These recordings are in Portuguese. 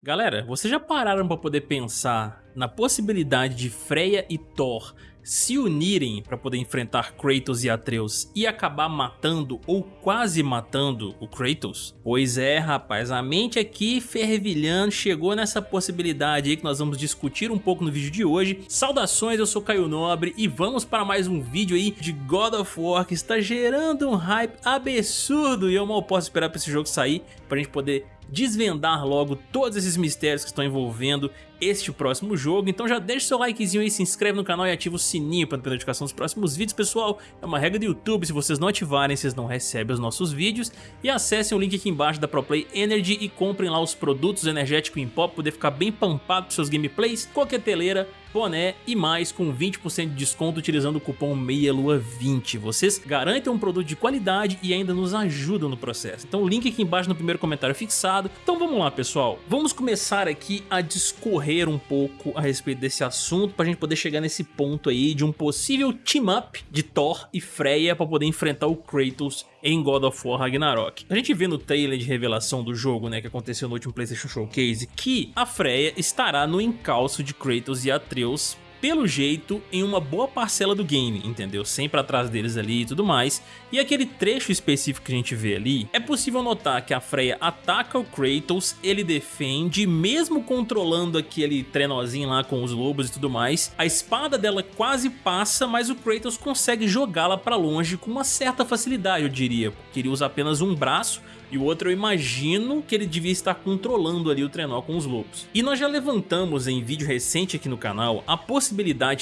Galera, vocês já pararam para poder pensar na possibilidade de Freya e Thor se unirem para poder enfrentar Kratos e Atreus e acabar matando ou quase matando o Kratos? Pois é, rapaz, a mente aqui fervilhando chegou nessa possibilidade aí que nós vamos discutir um pouco no vídeo de hoje. Saudações, eu sou Caio Nobre e vamos para mais um vídeo aí de God of War que está gerando um hype absurdo e eu mal posso esperar para esse jogo sair para a gente poder desvendar logo todos esses mistérios que estão envolvendo este próximo jogo. Então já deixa seu likezinho aí, se inscreve no canal e ativa o sininho para ter notificação dos próximos vídeos, pessoal. É uma regra do YouTube, se vocês não ativarem, vocês não recebem os nossos vídeos. E acessem o link aqui embaixo da ProPlay Energy e comprem lá os produtos energéticos em pó poder ficar bem pampado para seus gameplays. Coqueteleira, boné e mais com 20% de desconto utilizando o cupom MEIALUA20. Vocês garantem um produto de qualidade e ainda nos ajudam no processo. Então o link aqui embaixo no primeiro comentário fixado. Então vamos lá pessoal, vamos começar aqui a discorrer um pouco a respeito desse assunto para a gente poder chegar nesse ponto aí de um possível team-up de Thor e Freya para poder enfrentar o Kratos em God of War Ragnarok. A gente vê no trailer de revelação do jogo, né, que aconteceu no último PlayStation Showcase, que a Freya estará no encalço de Kratos e Atreus pelo jeito, em uma boa parcela do game, entendeu? Sempre atrás deles ali e tudo mais. E aquele trecho específico que a gente vê ali, é possível notar que a Freya ataca o Kratos, ele defende, mesmo controlando aquele trenozinho lá com os lobos e tudo mais. A espada dela quase passa, mas o Kratos consegue jogá-la pra longe com uma certa facilidade, eu diria, porque ele usa apenas um braço, e o outro eu imagino que ele devia estar controlando ali o trenó com os lobos. E nós já levantamos em vídeo recente aqui no canal a possibilidade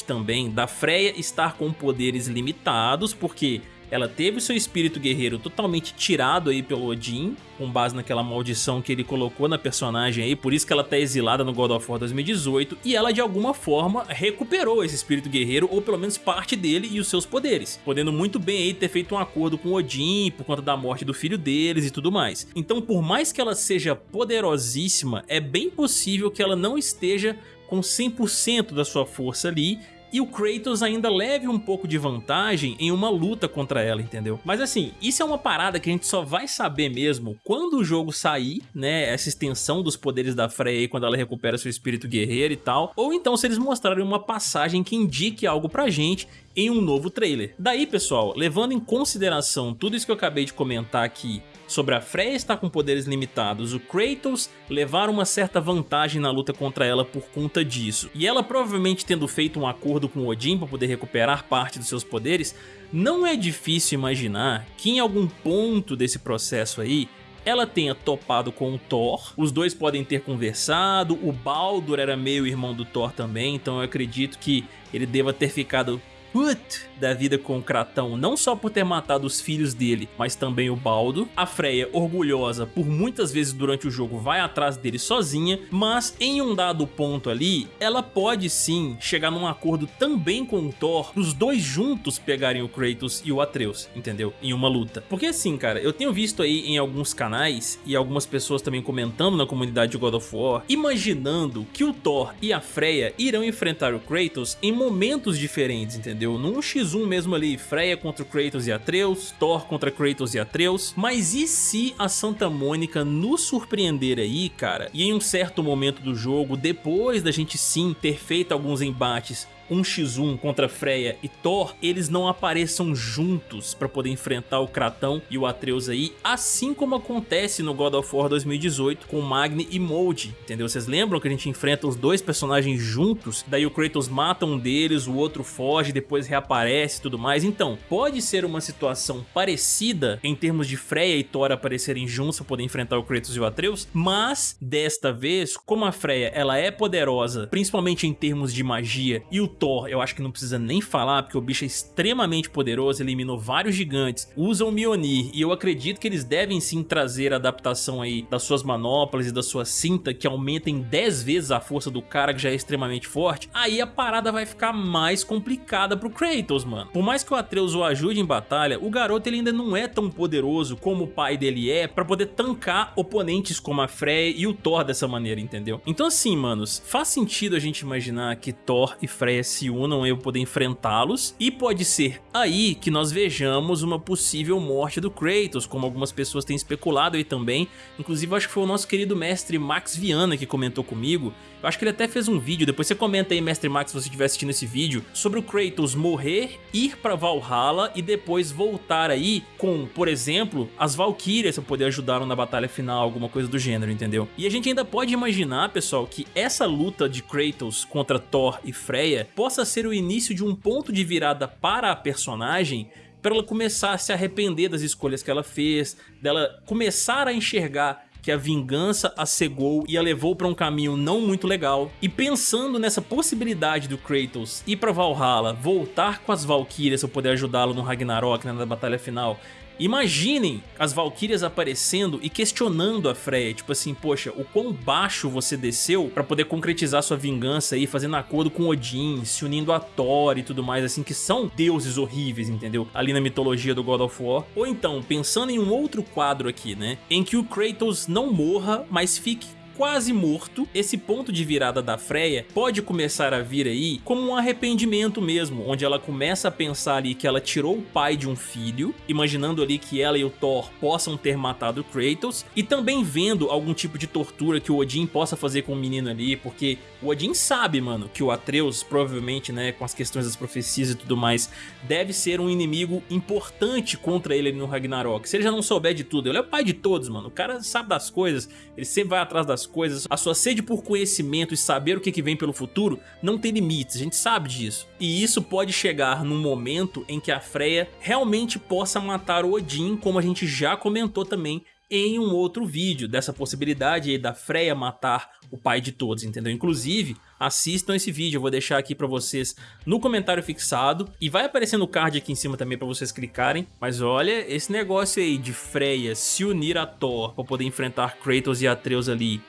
também da Freya estar com poderes limitados, porque ela teve seu espírito guerreiro totalmente tirado aí pelo Odin, com base naquela maldição que ele colocou na personagem aí, por isso que ela tá exilada no God of War 2018, e ela de alguma forma recuperou esse espírito guerreiro, ou pelo menos parte dele e os seus poderes, podendo muito bem aí ter feito um acordo com Odin por conta da morte do filho deles e tudo mais. Então por mais que ela seja poderosíssima, é bem possível que ela não esteja com 100% da sua força ali e o Kratos ainda leve um pouco de vantagem em uma luta contra ela, entendeu? Mas assim, isso é uma parada que a gente só vai saber mesmo quando o jogo sair, né, essa extensão dos poderes da Freya aí, quando ela recupera seu espírito guerreiro e tal, ou então se eles mostrarem uma passagem que indique algo pra gente em um novo trailer. Daí, pessoal, levando em consideração tudo isso que eu acabei de comentar aqui sobre a Freya estar com poderes limitados, o Kratos levar uma certa vantagem na luta contra ela por conta disso, e ela provavelmente tendo feito um acordo com Odin para poder recuperar parte dos seus poderes, não é difícil imaginar que em algum ponto desse processo aí, ela tenha topado com o Thor, os dois podem ter conversado, o Baldur era meio irmão do Thor também, então eu acredito que ele deva ter ficado put da vida com o Kratão, não só por ter matado os filhos dele, mas também o Baldo. A Freya, orgulhosa, por muitas vezes durante o jogo vai atrás dele sozinha, mas em um dado ponto ali, ela pode sim chegar num acordo também com o Thor, os dois juntos pegarem o Kratos e o Atreus, entendeu? Em uma luta. Porque assim, cara, eu tenho visto aí em alguns canais e algumas pessoas também comentando na comunidade de God of War, imaginando que o Thor e a Freya irão enfrentar o Kratos em momentos diferentes, entendeu? Entendeu? Num X1 mesmo ali, Freya contra Kratos e Atreus, Thor contra Kratos e Atreus, mas e se a Santa Mônica nos surpreender aí, cara, e em um certo momento do jogo, depois da gente sim ter feito alguns embates 1x1 contra Freya e Thor, eles não apareçam juntos para poder enfrentar o Kratão e o Atreus aí, assim como acontece no God of War 2018 com Magni e Molde, entendeu? Vocês lembram que a gente enfrenta os dois personagens juntos, daí o Kratos mata um deles, o outro foge, depois reaparece e tudo mais, então pode ser uma situação parecida em termos de Freya e Thor aparecerem juntos para poder enfrentar o Kratos e o Atreus, mas desta vez, como a Freya ela é poderosa, principalmente em termos de magia, e o Thor, eu acho que não precisa nem falar, porque o bicho é extremamente poderoso, eliminou vários gigantes, usa o Mjolnir, e eu acredito que eles devem sim trazer a adaptação aí das suas manoplas e da sua cinta, que aumentem 10 vezes a força do cara, que já é extremamente forte, aí a parada vai ficar mais complicada pro Kratos, mano. Por mais que o Atreus o ajude em batalha, o garoto ele ainda não é tão poderoso como o pai dele é, pra poder tancar oponentes como a Freya e o Thor dessa maneira, entendeu? Então assim, manos, faz sentido a gente imaginar que Thor e Freya se unam eu poder enfrentá-los. E pode ser aí que nós vejamos uma possível morte do Kratos, como algumas pessoas têm especulado aí também. Inclusive acho que foi o nosso querido mestre Max Viana que comentou comigo. Eu acho que ele até fez um vídeo, depois você comenta aí, mestre Max, se você estiver assistindo esse vídeo, sobre o Kratos morrer, ir pra Valhalla e depois voltar aí com, por exemplo, as Valkyrias pra poder ajudá-lo na batalha final, alguma coisa do gênero, entendeu? E a gente ainda pode imaginar, pessoal, que essa luta de Kratos contra Thor e Freya possa ser o início de um ponto de virada para a personagem para ela começar a se arrepender das escolhas que ela fez, dela começar a enxergar que a vingança a cegou e a levou para um caminho não muito legal. E pensando nessa possibilidade do Kratos ir para Valhalla, voltar com as Valkyrias para poder ajudá-lo no Ragnarok, né, na batalha final, Imaginem as Valkyrias aparecendo e questionando a Freya, tipo assim, poxa, o quão baixo você desceu pra poder concretizar sua vingança aí, fazendo acordo com Odin, se unindo a Thor e tudo mais, assim, que são deuses horríveis, entendeu? Ali na mitologia do God of War. Ou então, pensando em um outro quadro aqui, né, em que o Kratos não morra, mas fique quase morto, esse ponto de virada da Freya pode começar a vir aí como um arrependimento mesmo, onde ela começa a pensar ali que ela tirou o pai de um filho, imaginando ali que ela e o Thor possam ter matado Kratos, e também vendo algum tipo de tortura que o Odin possa fazer com o menino ali, porque o Odin sabe, mano, que o Atreus, provavelmente, né, com as questões das profecias e tudo mais, deve ser um inimigo importante contra ele no Ragnarok. Se ele já não souber de tudo, ele é o pai de todos, mano, o cara sabe das coisas, ele sempre vai atrás das coisas, a sua sede por conhecimento e saber o que, que vem pelo futuro não tem limites, a gente sabe disso. E isso pode chegar num momento em que a Freya realmente possa matar o Odin, como a gente já comentou também em um outro vídeo dessa possibilidade aí da Freya matar o pai de todos, entendeu? Inclusive, assistam esse vídeo, eu vou deixar aqui pra vocês no comentário fixado e vai aparecer no card aqui em cima também pra vocês clicarem, mas olha, esse negócio aí de Freya se unir a Thor pra poder enfrentar Kratos e Atreus ali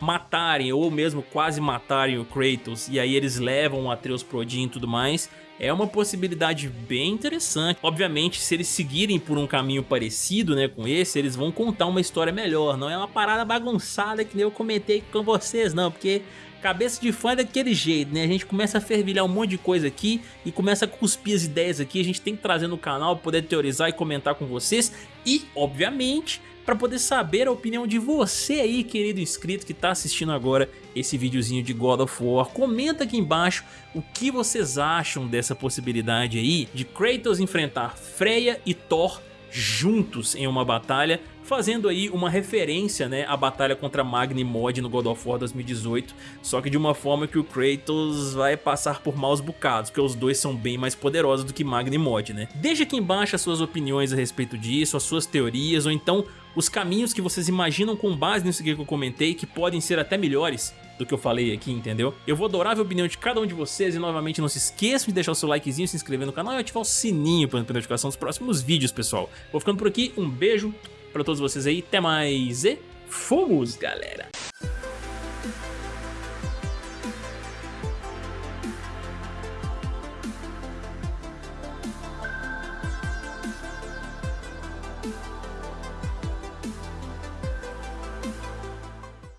matarem ou mesmo quase matarem o Kratos e aí eles levam o Atreus pro Odin e tudo mais, é uma possibilidade bem interessante. Obviamente, se eles seguirem por um caminho parecido né, com esse, eles vão contar uma história melhor. Não é uma parada bagunçada que nem eu comentei com vocês, não, porque cabeça de fã é daquele jeito, né? A gente começa a fervilhar um monte de coisa aqui e começa a cuspir as ideias aqui. A gente tem que trazer no canal poder teorizar e comentar com vocês. E, obviamente, para poder saber a opinião de você aí, querido inscrito que está assistindo agora esse videozinho de God of War. Comenta aqui embaixo o que vocês acham dessa possibilidade aí de Kratos enfrentar Freya e Thor juntos em uma batalha fazendo aí uma referência né, à batalha contra Magni Mod no God of War 2018, só que de uma forma que o Kratos vai passar por maus bocados, porque os dois são bem mais poderosos do que Magni Mod, né? Deixa aqui embaixo as suas opiniões a respeito disso, as suas teorias, ou então os caminhos que vocês imaginam com base nisso que eu comentei, que podem ser até melhores do que eu falei aqui, entendeu? Eu vou adorar ver a opinião de cada um de vocês e novamente não se esqueçam de deixar o seu likezinho, se inscrever no canal e ativar o sininho para não notificação dos próximos vídeos, pessoal. Vou ficando por aqui, um beijo, pra todos vocês aí. Até mais e fomos, galera!